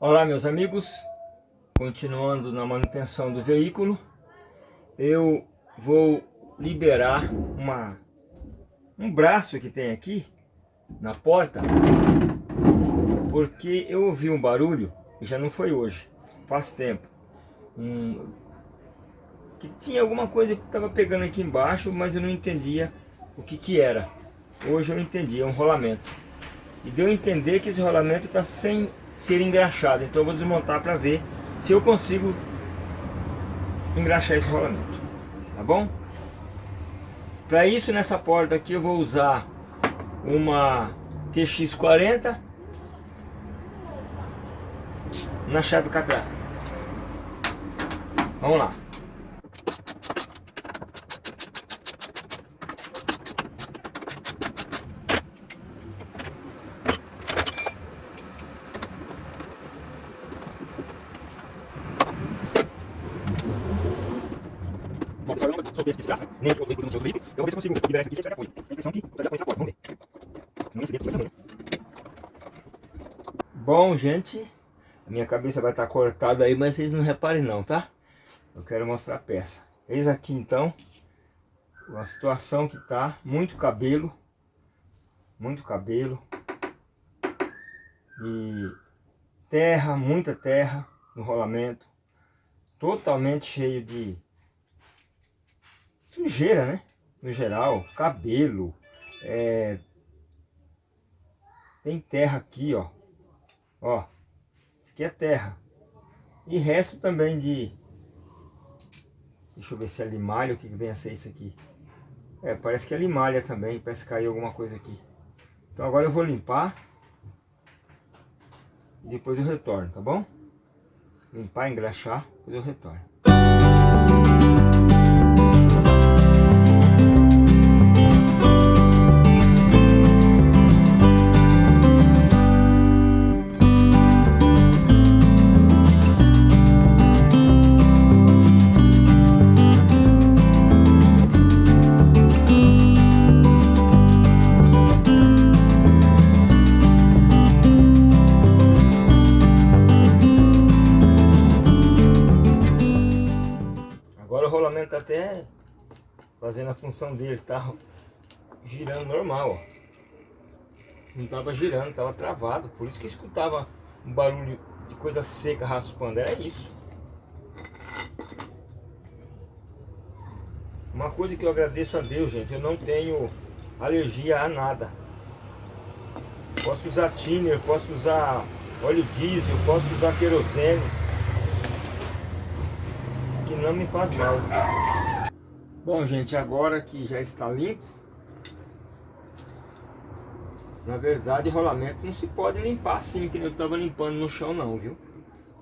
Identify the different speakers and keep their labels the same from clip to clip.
Speaker 1: Olá meus amigos, continuando na manutenção do veículo, eu vou liberar uma, um braço que tem aqui na porta, porque eu ouvi um barulho, e já não foi hoje, faz tempo, um, que tinha alguma coisa que estava pegando aqui embaixo, mas eu não entendia o que que era. Hoje eu entendi, é um rolamento. E deu a entender que esse rolamento está sem ser engraxado. Então eu vou desmontar para ver se eu consigo engraxar esse rolamento. Tá bom? Para isso, nessa porta aqui eu vou usar uma TX40 na chave catraca. Vamos lá. Nem o veículo no seu veículo. Eu vou ver se consigo liberar isso aqui sem pegar coisa. Tem a impressão que eu já na porta. Vamos ver. Não com essa manhã. Bom, gente, a minha cabeça vai estar cortada aí, mas vocês não reparem não, tá? Eu quero mostrar a peça. Eis aqui então, uma situação que tá, muito cabelo, muito cabelo, e terra, muita terra no rolamento, totalmente cheio de sujeira, né? No geral, cabelo, é... tem terra aqui, ó. Ó, isso aqui é terra. E resto também de... Deixa eu ver se é limalha, o que vem a ser isso aqui. É, parece que é limalha também, parece que caiu alguma coisa aqui. Então agora eu vou limpar. E depois eu retorno, tá bom? Limpar, engraxar, depois eu retorno. Dele, tá girando normal, ó. Não tava girando, tava travado, por isso que escutava um barulho de coisa seca raspando, era isso. Uma coisa que eu agradeço a Deus, gente, eu não tenho alergia a nada. Posso usar thinner, posso usar óleo diesel, posso usar querosene que não me faz mal. Bom, gente, agora que já está limpo, na verdade, rolamento não se pode limpar assim, que eu estava limpando no chão não, viu?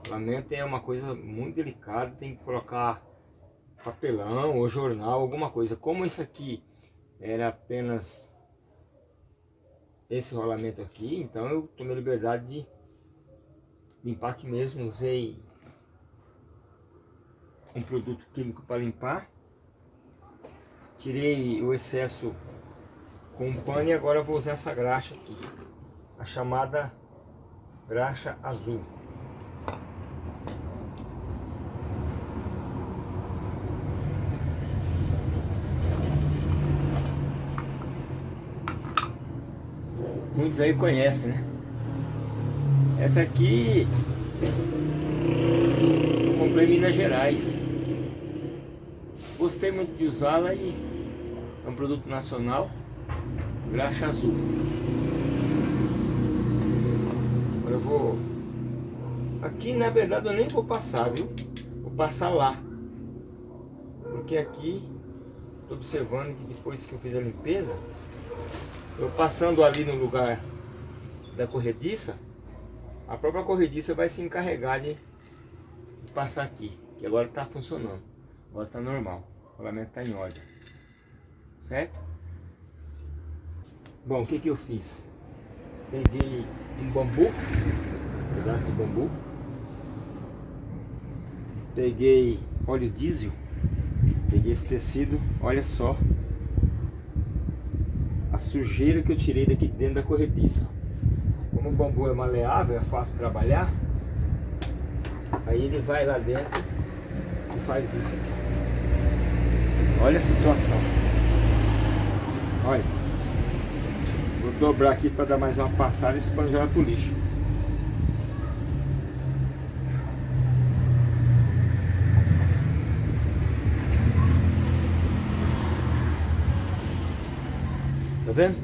Speaker 1: Rolamento é uma coisa muito delicada, tem que colocar papelão ou jornal, alguma coisa. Como isso aqui era apenas esse rolamento aqui, então eu tomei liberdade de limpar aqui mesmo, usei um produto químico para limpar. Tirei o excesso com um pano e agora vou usar essa graxa aqui. A chamada graxa azul. Muitos aí conhecem, né? Essa aqui eu comprei em Minas Gerais. Gostei muito de usá-la e é um produto nacional, graxa azul. Agora eu vou... Aqui na verdade eu nem vou passar, viu? Vou passar lá. Porque aqui, estou observando que depois que eu fiz a limpeza, eu passando ali no lugar da corrediça, a própria corrediça vai se encarregar de passar aqui, que agora está funcionando. Agora tá normal. O rolamento tá em ordem. Certo? Bom, o que que eu fiz? Peguei um bambu, um pedaço de bambu. Peguei óleo diesel. Peguei esse tecido, olha só. A sujeira que eu tirei daqui dentro da corrediça. Como o bambu é maleável, é fácil trabalhar. Aí ele vai lá dentro e faz isso aqui. Olha a situação. Olha. Vou dobrar aqui para dar mais uma passada e já vai pro lixo. Tá vendo?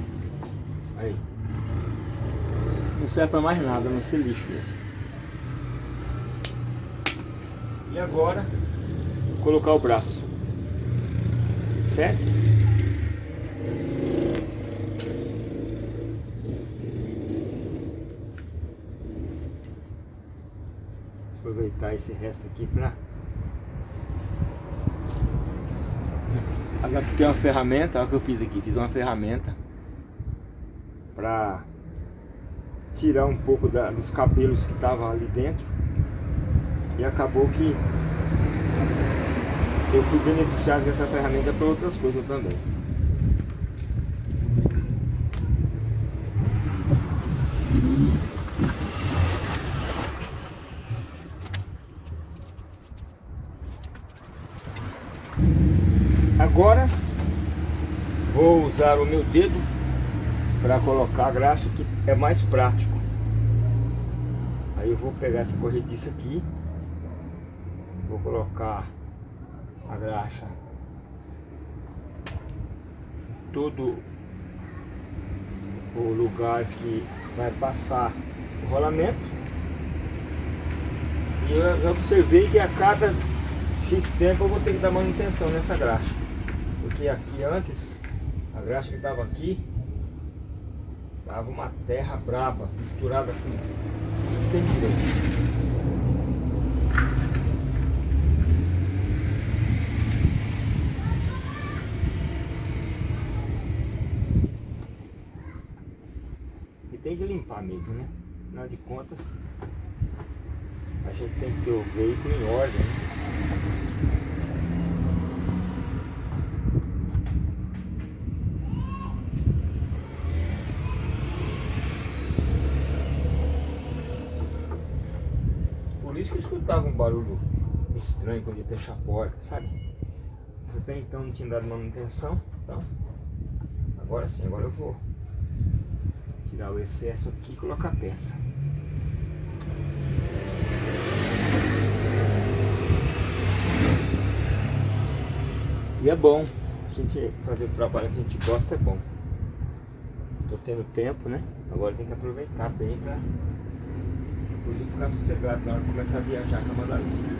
Speaker 1: Aí. Não serve para mais nada, não ser lixo mesmo. E agora, vou colocar o braço. Certo? Aproveitar esse resto aqui para Agora tem uma ferramenta, olha o que eu fiz aqui, fiz uma ferramenta para tirar um pouco da, dos cabelos que estavam ali dentro e acabou que eu fui beneficiado dessa ferramenta para outras coisas também. Agora vou usar o meu dedo para colocar a graxa que é mais prático. Aí eu vou pegar essa corrediça aqui, vou colocar a graxa todo o lugar que vai passar o rolamento e eu observei que a cada X tempo eu vou ter que dar manutenção nessa graxa porque aqui antes graxa que estava aqui tava uma terra braba misturada com tudo tem direito tem que limpar mesmo, né? Afinal de contas, a gente tem que ter o veículo em ordem. Né? Por isso que eu escutava um barulho estranho quando ia fechar a porta, sabe? Até então não tinha dado manutenção, então agora sim, agora eu vou tirar o excesso aqui e colocar a peça. E é bom, a gente fazer o trabalho que a gente gosta é bom. Tô tendo tempo, né? Agora tem que aproveitar bem depois ficar sossegado na hora de começar a viajar com a Madalena.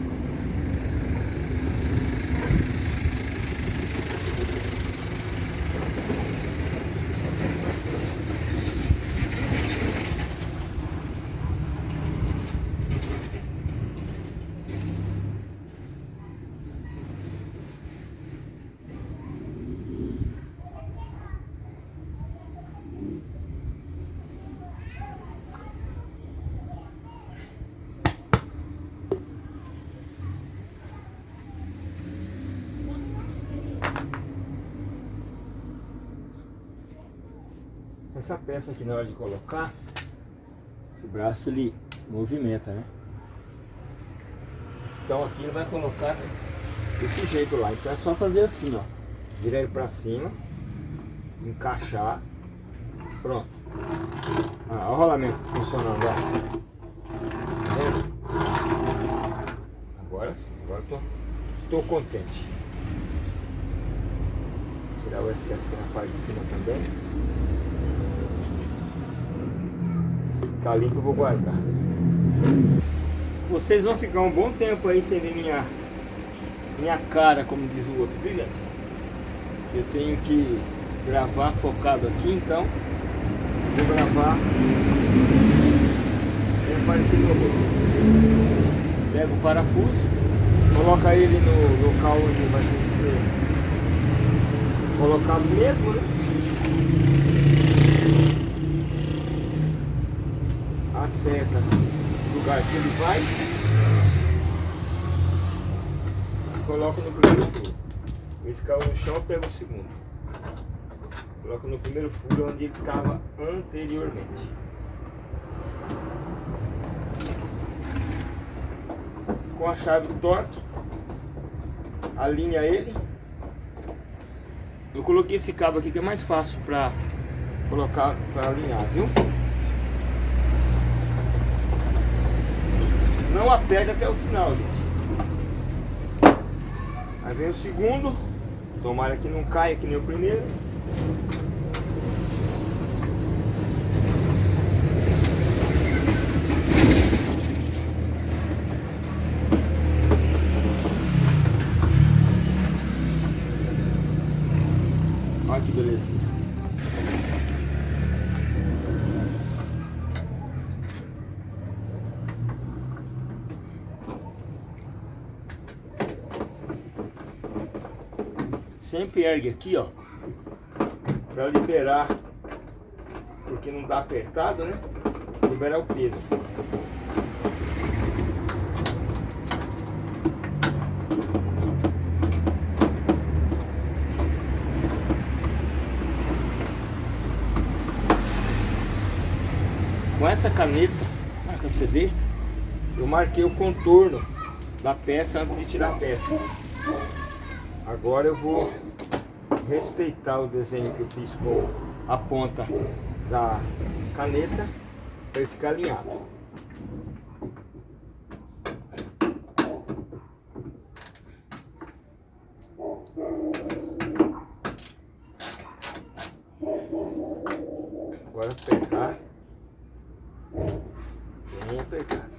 Speaker 1: Essa peça aqui na hora de colocar, esse braço ele se movimenta, né? Então aqui ele vai colocar desse jeito lá. Então é só fazer assim, ó. Virar ele pra cima, encaixar, pronto. Ah, olha o rolamento funcionando, ó. Tá agora sim, agora tô, estou contente. Tirar o excesso aqui na parte de cima também. Tá limpo eu vou guardar. Vocês vão ficar um bom tempo aí sem ver minha, minha cara, como diz o outro, viu gente? Eu tenho que gravar focado aqui, então vou gravar sem aparecer meu rosto. Pega o parafuso, coloca ele no local onde vai ser colocado mesmo, né? Acerta o lugar que ele vai e coloca no primeiro furo. Esse caiu no chão, pega o segundo. Coloca no primeiro furo onde ele estava anteriormente. com a chave torque, alinha ele. Eu coloquei esse cabo aqui que é mais fácil para colocar para alinhar, viu? Não aperte até o final, gente. Aí vem o segundo. Tomara que não caia que nem o primeiro. Olha que beleza. Sempre ergue aqui, ó. Pra liberar. Porque não dá apertado, né? Liberar o peso. Com essa caneta, marca CD, eu marquei o contorno da peça antes de tirar a peça. Agora eu vou respeitar o desenho que eu fiz com a ponta da caneta para ele ficar alinhado. Agora apertar bem apertado.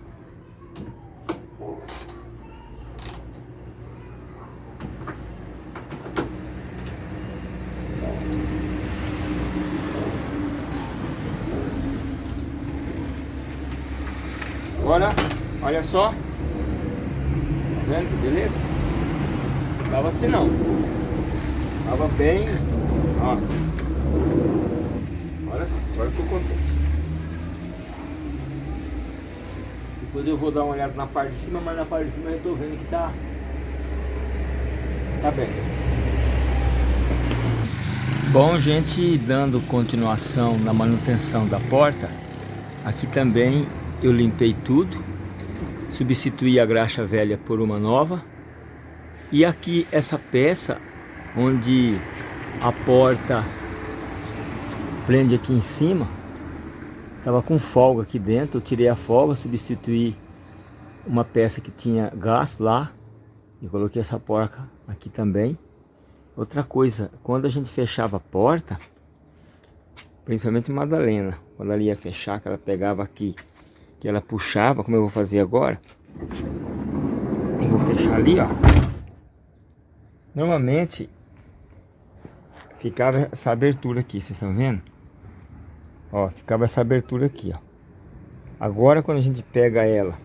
Speaker 1: Agora, olha só. Tá vendo que beleza? Tava assim não. Tava bem. Ó. Agora sim, agora eu tô contente. Depois eu vou dar uma olhada na parte de cima, mas na parte de cima eu tô vendo que tá. Tá bem. Bom, gente, dando continuação na manutenção da porta, aqui também eu limpei tudo, substituí a graxa velha por uma nova. E aqui essa peça, onde a porta prende aqui em cima, estava com folga aqui dentro, eu tirei a folga, substituí uma peça que tinha gasto lá e coloquei essa porca aqui também. Outra coisa, quando a gente fechava a porta, principalmente Madalena, quando ela ia fechar, que ela pegava aqui que ela puxava, como eu vou fazer agora. Eu vou fechar ali, ó. Normalmente ficava essa abertura aqui, vocês estão vendo? Ó, ficava essa abertura aqui, ó. Agora quando a gente pega ela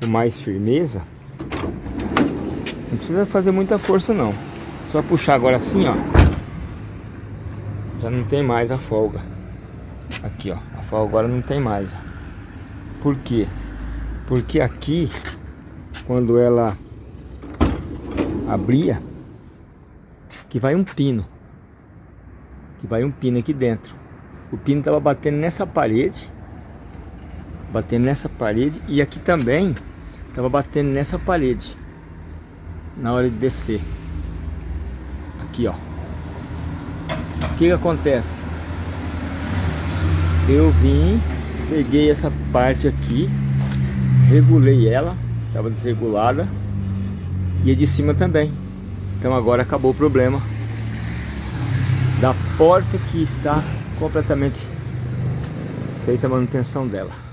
Speaker 1: com mais firmeza, não precisa fazer muita força não. Só puxar agora assim, ó. Já não tem mais a folga. Aqui, ó. A folga agora não tem mais, ó. Por quê? Porque aqui, quando ela abria, que vai um pino. Que vai um pino aqui dentro. O pino estava batendo nessa parede. Batendo nessa parede. E aqui também estava batendo nessa parede. Na hora de descer. Aqui, ó. O que, que acontece? Eu vim Peguei essa parte aqui, regulei ela, estava desregulada, e a de cima também. Então agora acabou o problema da porta que está completamente feita a manutenção dela.